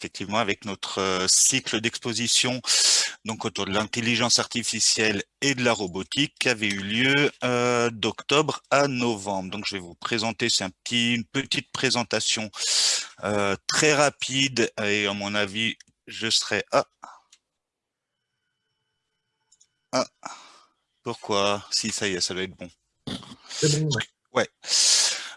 effectivement avec notre euh, cycle d'exposition donc autour de l'intelligence artificielle et de la robotique qui avait eu lieu euh, d'octobre à novembre. Donc je vais vous présenter, c'est un petit, une petite présentation euh, très rapide et à mon avis je serai... Ah. ah. Pourquoi Si ça y est, ça doit être bon. Bon, ouais.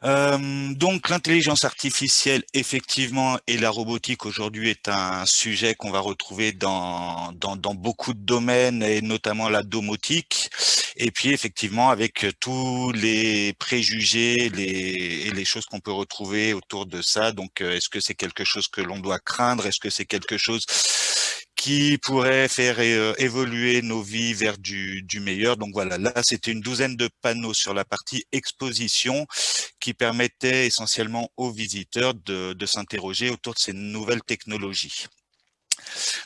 Euh, donc l'intelligence artificielle, effectivement, et la robotique aujourd'hui est un sujet qu'on va retrouver dans, dans, dans, beaucoup de domaines, et notamment la domotique. Et puis effectivement, avec tous les préjugés les, et les choses qu'on peut retrouver autour de ça. Donc, euh, est-ce que c'est quelque chose que l'on doit craindre? Est-ce que c'est quelque chose qui pourrait faire euh, évoluer nos vies vers du, du meilleur. Donc voilà, là c'était une douzaine de panneaux sur la partie exposition qui permettaient essentiellement aux visiteurs de, de s'interroger autour de ces nouvelles technologies.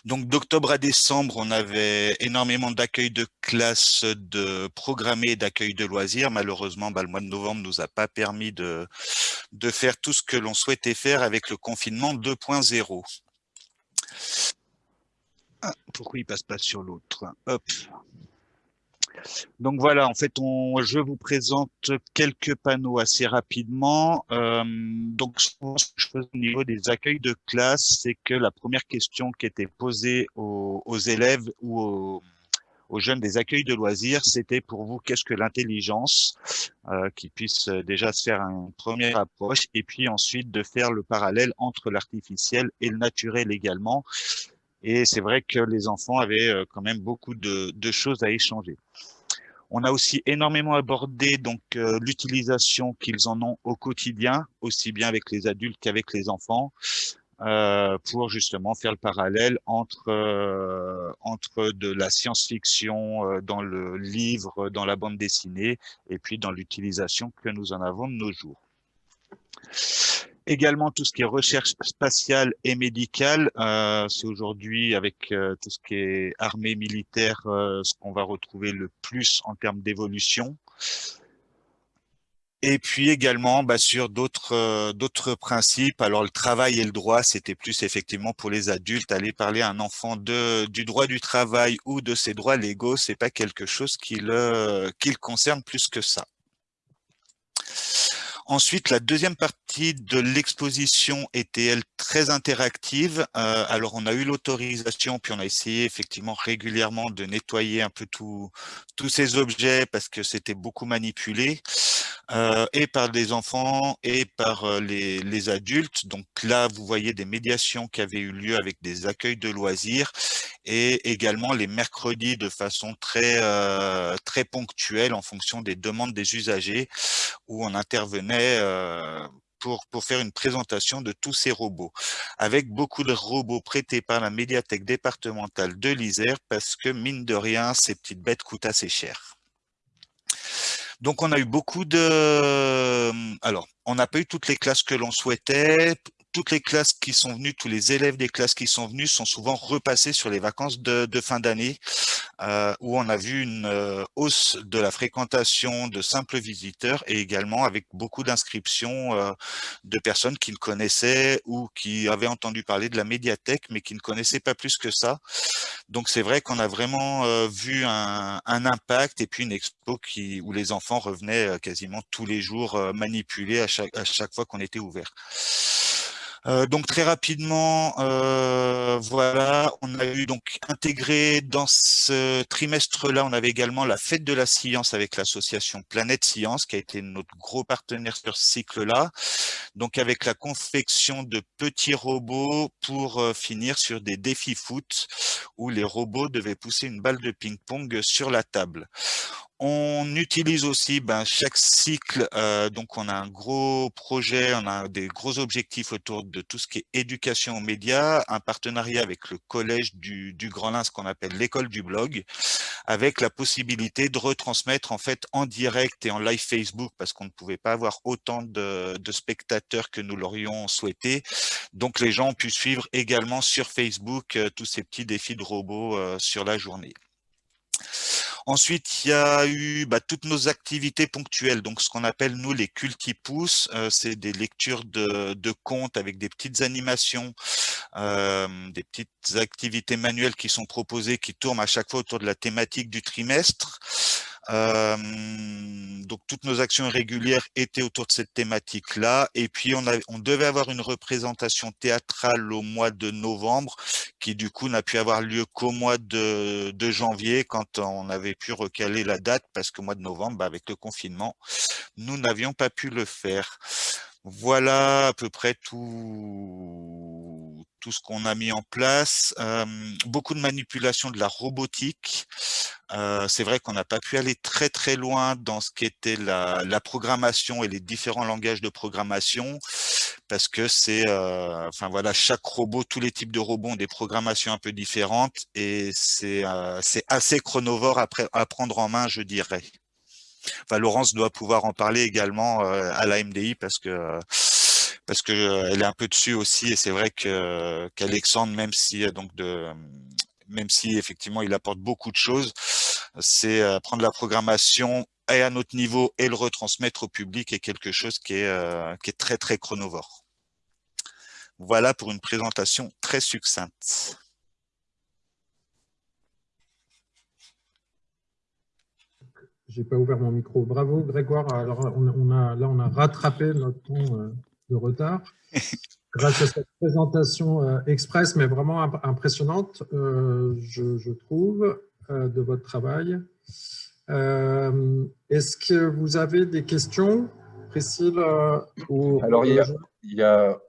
Donc d'octobre à décembre, on avait énormément d'accueil de classes de programmés d'accueil de loisirs. Malheureusement, bah, le mois de novembre nous a pas permis de, de faire tout ce que l'on souhaitait faire avec le confinement 2.0. Pourquoi il passe pas sur l'autre Hop. Donc voilà, en fait, on, je vous présente quelques panneaux assez rapidement. Euh, donc, ce que je fais au niveau des accueils de classe, c'est que la première question qui était posée aux, élèves ou aux, jeunes des accueils de loisirs, c'était pour vous, qu'est-ce que l'intelligence euh, Qui puisse déjà se faire une première approche et puis ensuite de faire le parallèle entre l'artificiel et le naturel également. Et c'est vrai que les enfants avaient euh, quand même beaucoup de, choses à échanger. On a aussi énormément abordé donc euh, l'utilisation qu'ils en ont au quotidien, aussi bien avec les adultes qu'avec les enfants, euh, pour justement faire le parallèle entre entre de la science-fiction dans le livre, dans la bande dessinée, et puis dans l'utilisation que nous en avons de nos jours. Également tout ce qui est recherche spatiale et médicale, euh, c'est aujourd'hui avec euh, tout ce qui est armée militaire, euh, ce qu'on va retrouver le plus en termes d'évolution. Et puis également bah, sur d'autres euh, d'autres principes. Alors le travail et le droit, c'était plus effectivement pour les adultes. Aller parler à un enfant de du droit du travail ou de ses droits légaux, c'est pas quelque chose qui le qui le concerne plus que ça. Ensuite, la deuxième partie de l'exposition était, elle, très interactive. Euh, alors, on a eu l'autorisation, puis on a essayé effectivement régulièrement de nettoyer un peu tous ces objets parce que c'était beaucoup manipulé, euh, et par des enfants et par euh, les, les, adultes. Donc là, vous voyez des médiations qui avaient eu lieu avec des accueils de loisirs et également les mercredis de façon très, euh, très ponctuelle en fonction des demandes des usagers où on intervenait euh, pour, pour, faire une présentation de tous ces robots, avec beaucoup de robots prêtés par la médiathèque départementale de l'Isère, parce que, mine de rien, ces petites bêtes coûtent assez cher. Donc, on a eu beaucoup de... Alors, on n'a pas eu toutes les classes que l'on souhaitait toutes les classes qui sont venues, tous les élèves des classes qui sont venus sont souvent repassés sur les vacances de, fin d'année, euh, où on a vu une euh, hausse de la fréquentation de simples visiteurs et également avec beaucoup d'inscriptions euh, de personnes qui ne connaissaient ou qui avaient entendu parler de la médiathèque, mais qui ne connaissaient pas plus que ça. Donc c'est vrai qu'on a vraiment vu un, impact et puis une expo qui, où les enfants revenaient quasiment tous les jours manipulés à chaque, à chaque fois qu'on était ouvert. Euh, donc très rapidement, euh, voilà, on a eu donc intégré dans ce trimestre-là, on avait également la fête de la science avec l'association Planète Science, qui a été notre gros partenaire sur ce cycle-là. Donc avec la confection de petits robots pour euh, finir sur des défis foot où les robots devaient pousser une balle de ping-pong sur la table. On utilise aussi ben, chaque cycle, euh, donc on a un gros projet, on a des gros objectifs autour de tout ce qui est éducation aux médias, un partenariat avec le collège du, Grand Lin, ce qu'on appelle l'école du blog, avec la possibilité de retransmettre en fait en direct et en live Facebook, parce qu'on ne pouvait pas avoir autant de, de spectateurs que nous l'aurions souhaité. Donc les gens ont pu suivre également sur Facebook euh, tous ces petits défis de robots euh, sur la journée. Ensuite, il y a eu bah, toutes nos activités ponctuelles, donc ce qu'on appelle nous les cultipous, euh, c'est des lectures de, de, contes avec des petites animations, euh, des petites activités manuelles qui sont proposées, qui tournent à chaque fois autour de la thématique du trimestre. Donc toutes nos actions régulières étaient autour de cette thématique-là. Et puis on, a, on devait avoir une représentation théâtrale au mois de novembre, qui du coup n'a pu avoir lieu qu'au mois de, de, janvier, quand on avait pu recaler la date, parce qu'au mois de novembre, bah, avec le confinement, nous n'avions pas pu le faire. Voilà à peu près tout, tout ce qu'on a mis en place. Beaucoup de manipulation de la robotique. Euh, c'est vrai qu'on n'a pas pu aller très très loin dans ce qui était la, la, programmation et les différents langages de programmation parce que c'est, euh, enfin voilà, chaque robot, tous les types de robots ont des programmations un peu différentes et c'est euh, assez chronovore à, prendre en main, je dirais. Enfin, Laurence doit pouvoir en parler également à la MDI parce que parce que euh, elle est un peu dessus aussi et c'est vrai que qu'Alexandre, même si donc de même si effectivement il apporte beaucoup de choses, c'est prendre la programmation et à notre niveau et le retransmettre au public est quelque chose qui est qui est très très chronovore. Voilà pour une présentation très succincte. J'ai pas ouvert mon micro. Bravo Grégoire. Alors on, a là on a rattrapé notre temps euh, de retard grâce à cette présentation euh, express, mais vraiment impressionnante, euh, je, trouve, de votre travail. Est-ce que vous avez des questions, Priscille Alors il y a, il y a,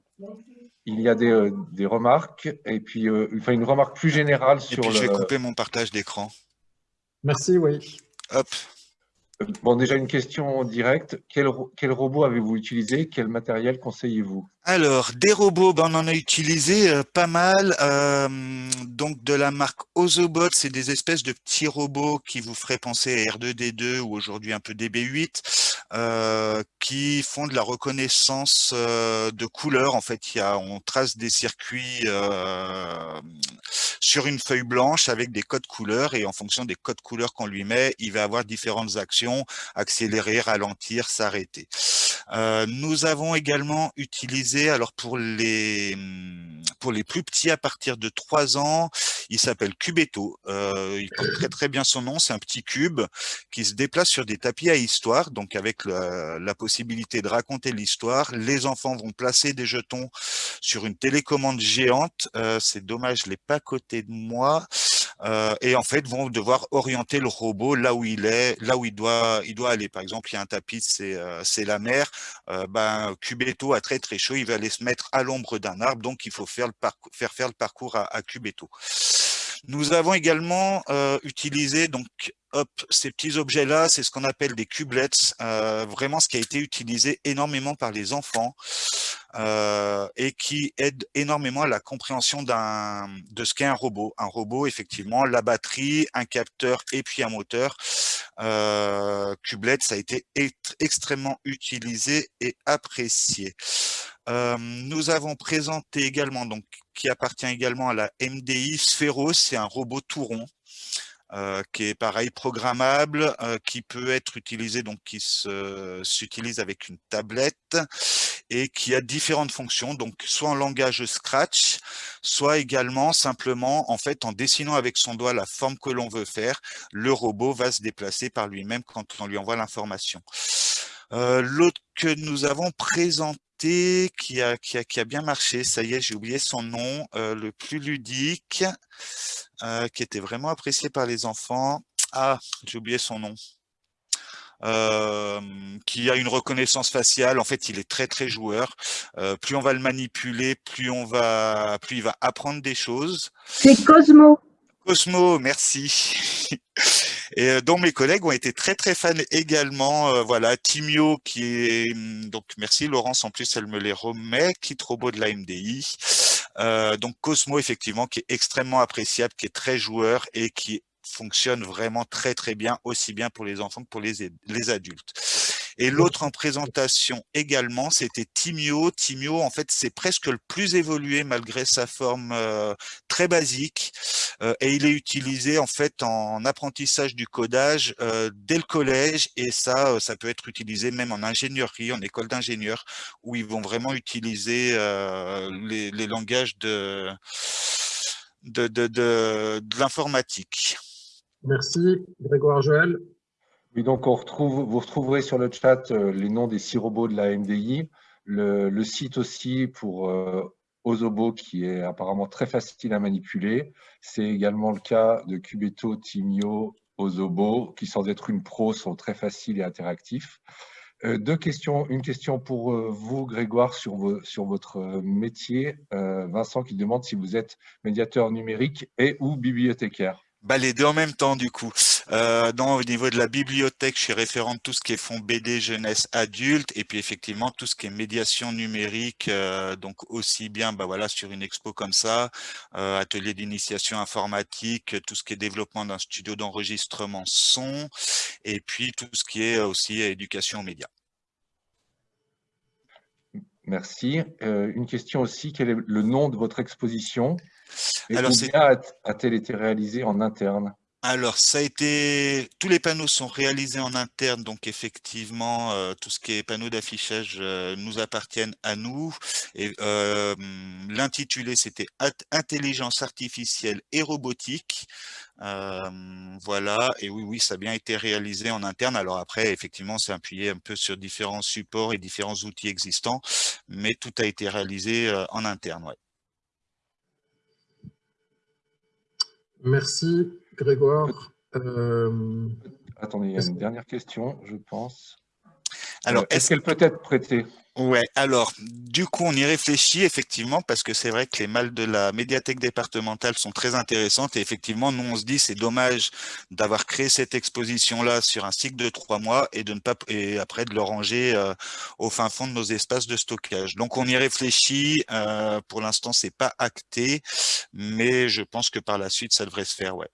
il y a des, des, remarques et puis enfin une remarque plus générale sur. Et puis je vais couper mon partage d'écran. Merci, oui. Hop. Bon, déjà une question directe. Quel, quel robot avez-vous utilisé? Quel matériel conseillez-vous? Alors, des robots, ben, on en a utilisé euh, pas mal. Euh, donc, de la marque Ozobot, c'est des espèces de petits robots qui vous feraient penser à R2D2 ou aujourd'hui un peu DB8, euh, qui font de la reconnaissance de couleurs. En fait, y a, on trace des circuits sur une feuille blanche avec des codes couleurs et en fonction des codes couleurs qu'on lui met, il va avoir différentes actions, accélérer, ralentir, s'arrêter. Nous avons également utilisé alors pour les pour les plus petits à partir de 3 ans, il s'appelle Cubeto. Euh, il porte très très bien son nom. C'est un petit cube qui se déplace sur des tapis à histoire, donc avec la, possibilité de raconter l'histoire. Les enfants vont placer des jetons sur une télécommande géante. Euh, c'est dommage, je l'ai pas à côté de moi. Euh, et en fait vont devoir orienter le robot là où il est, là où il doit, il doit aller. Par exemple, il y a un tapis, c'est euh, la mer. Euh, ben, Cubeto a très très chaud, il va aller se mettre à l'ombre d'un arbre, donc il faut faire, le faire faire le parcours à, à Cubeto. Nous avons également euh, utilisé donc ces petits objets-là, c'est ce qu'on appelle des cubelets, euh, vraiment ce qui a été utilisé énormément par les enfants euh, et qui aide énormément à la compréhension de ce qu'est un robot. Un robot, effectivement, la batterie, un capteur et puis un moteur. Euh, ça a été extrêmement utilisé et apprécié. Euh, nous avons présenté également, donc qui appartient également à la MDI, Sphéros, c'est un robot tout rond. Euh, qui est pareil programmable, euh, qui peut être utilisé, donc qui s'utilise avec une tablette et qui a différentes fonctions, donc soit en langage Scratch, soit également simplement en fait en dessinant avec son doigt la forme que l'on veut faire, le robot va se déplacer par lui-même quand on lui envoie l'information. Euh, l'autre que nous avons présenté qui a, qui a, qui a bien marché, ça y est, j'ai oublié son nom, euh, le plus ludique, euh, qui était vraiment apprécié par les enfants. Ah, j'ai oublié son nom. Euh, qui a une reconnaissance faciale. En fait, il est très très joueur. Euh, plus on va le manipuler, plus on va, plus il va apprendre des choses. C'est Cosmo. Cosmo, merci. et euh, dont mes collègues ont été très très fans également. Euh, voilà, Timio qui est hum, donc merci Laurence en plus elle me les remet, qui beau de la MDI. Euh, donc Cosmo effectivement qui est extrêmement appréciable, qui est très joueur et qui fonctionne vraiment très très bien, aussi bien pour les enfants que pour les, les adultes. Et l'autre en présentation également, c'était Timio. Timio, en fait, c'est presque le plus évolué malgré sa forme euh, très basique. Euh, et il est utilisé en fait en apprentissage du codage euh, dès le collège. Et ça, ça peut être utilisé même en ingénierie, en école d'ingénieurs, où ils vont vraiment utiliser les, langages de, de l'informatique. Merci, Grégoire Joël. Oui, donc vous retrouverez sur le chat euh, les noms des six robots de la MDI, le, site aussi pour euh, Ozobo qui est apparemment très facile à manipuler. C'est également le cas de Cubeto, Timio, Ozobo, qui sans être une pro sont très faciles et interactifs. Euh, deux questions, une question pour vous Grégoire sur, sur votre métier. Vincent qui demande si vous êtes médiateur numérique et ou bibliothécaire. Bah, les deux en même temps, du coup. Euh, au niveau de la bibliothèque, je suis référent de tout ce qui est fonds BD, jeunesse, adulte, et puis effectivement, tout ce qui est médiation numérique, euh, donc aussi bien bah, voilà, sur une expo comme ça, euh, atelier d'initiation informatique, tout ce qui est développement d'un studio d'enregistrement son, et puis tout ce qui est aussi éducation aux médias. Merci. Euh, une question aussi, quel est le nom de votre exposition? Et Alors, combien a-t-elle été réalisée en interne? Alors, ça a été, tous les panneaux sont réalisés en interne, donc effectivement, euh, tout ce qui est panneaux d'affichage euh, nous appartiennent à nous. Et euh, l'intitulé, c'était Intelligence artificielle et robotique. voilà, et oui, oui, ça a bien été réalisé en interne. Alors après, effectivement, c'est appuyé un peu sur différents supports et différents outils existants, mais tout a été réalisé en interne. Merci Grégoire. Euh, Attendez, il y a une dernière question, je pense. Alors, est-ce qu'elle peut être prêtée? Ouais, alors, du coup, on y réfléchit effectivement parce que c'est vrai que les malles de la médiathèque départementale sont très intéressantes et effectivement, nous, on se dit c'est dommage d'avoir créé cette exposition-là sur un cycle de trois mois et de ne pas et après de le ranger euh, au fin fond de nos espaces de stockage. Donc, on y réfléchit. Euh, pour l'instant, c'est pas acté, mais je pense que par la suite, ça devrait se faire, ouais.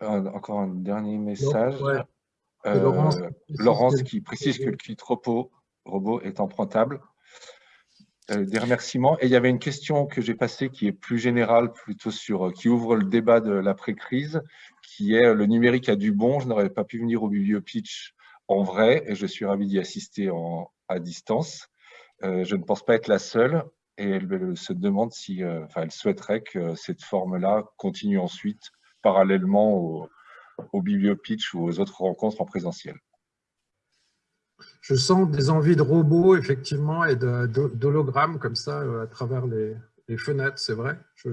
Encore un dernier message. Euh, Laurence, qui précise que le kit robot, robot est empruntable. Euh, des remerciements. Et il y avait une question que j'ai passée qui est plus générale, plutôt sur, euh, qui ouvre le débat de l'après-crise, qui est le numérique a du bon. Je n'aurais pas pu venir au bibliopitch en vrai et je suis ravi d'y assister en, à distance. je ne pense pas être la seule et elle, se demande si, enfin, elle souhaiterait que cette forme-là continue ensuite parallèlement au, bibliopitch ou aux autres rencontres en présentiel. Je sens des envies de robots, effectivement, et d'hologrammes comme ça euh, à travers les, fenêtres, c'est vrai. Je,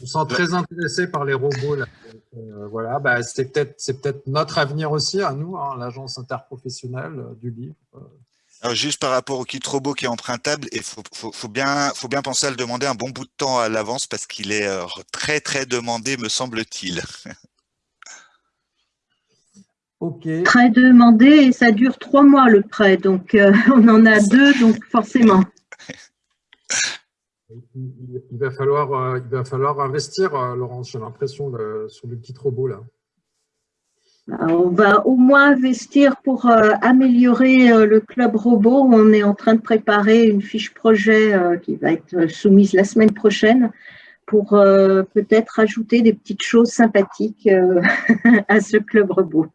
me sens très intéressé par les robots. Euh, voilà, bah, c'est peut-être peut notre avenir aussi, à nous, hein, l'agence interprofessionnelle euh, du livre. Alors juste par rapport au kit robot qui est empruntable, il faut, faut, bien, faut bien penser à le demander un bon bout de temps à l'avance parce qu'il est très très demandé, me semble-t-il. Prêt demandé et ça dure trois mois le prêt, donc euh, on en a deux, donc forcément. Il va falloir, euh, il va falloir investir, euh, Laurence, j'ai l'impression, sur le petit robot là. On va au moins investir pour améliorer le club robot. On est en train de préparer une fiche projet qui va être soumise la semaine prochaine pour peut-être ajouter des petites choses sympathiques à ce club robot.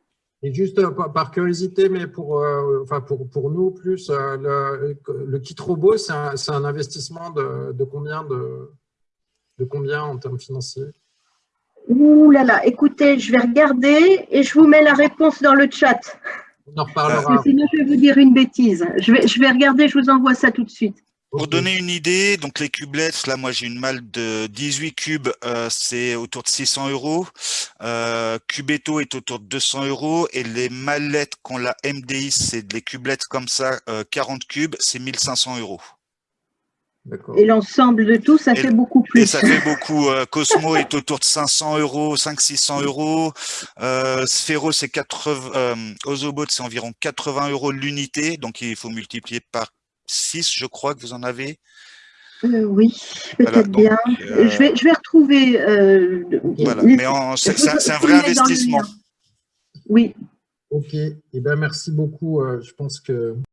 Et juste euh, par curiosité, mais pour, euh, enfin pour, nous plus, euh, le, kit robot, c'est un, investissement de, combien de, combien en termes financiers? Ouh là là, écoutez, je vais regarder et je vous mets la réponse dans le chat. On en reparlera. sinon, je vais vous dire une bêtise. Je vais, je vais regarder, je vous envoie ça tout de suite. Pour donner une idée, donc les cubelettes, là moi j'ai une malle de 18 cubes, euh, c'est autour de 600 euros. Euh, Cubeto est autour de 200 euros et les mallettes qu'on la MDI, c'est des cubelettes comme ça, 40 euh, cubes, c'est 1500 euros. Et l'ensemble de tout, ça fait beaucoup plus. Et ça fait beaucoup. Cosmo est autour de 500 euros, 500-600 euros. Euh, Sphero, c'est 80. Ozobot, c'est environ 80 euros l'unité. Donc, il faut multiplier par 6, je crois que vous en avez. Euh, oui, peut-être bien. Euh, je, vais, je vais retrouver. Euh, voilà, mais c'est un vrai investissement. Oui, Ok, eh ben, merci beaucoup. je pense que